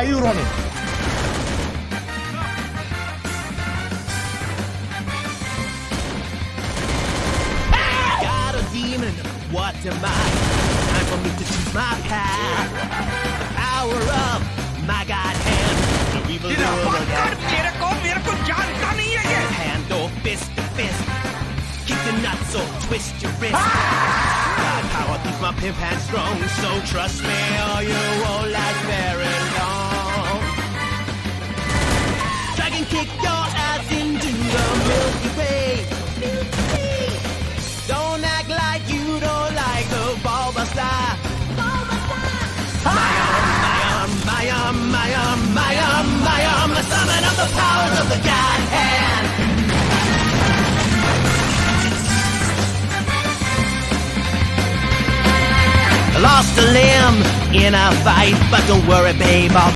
are you running? What am I? Time for me to choose my path. The power of my god hand. The evil world Hand or fist to fist. Kick the nuts or twist your wrist. God power keeps my pimp hand strong, so trust me or you won't like me. My um, my um, the summon of the powers of the God hand. Lost a limb in a fight, but don't worry, babe, I'll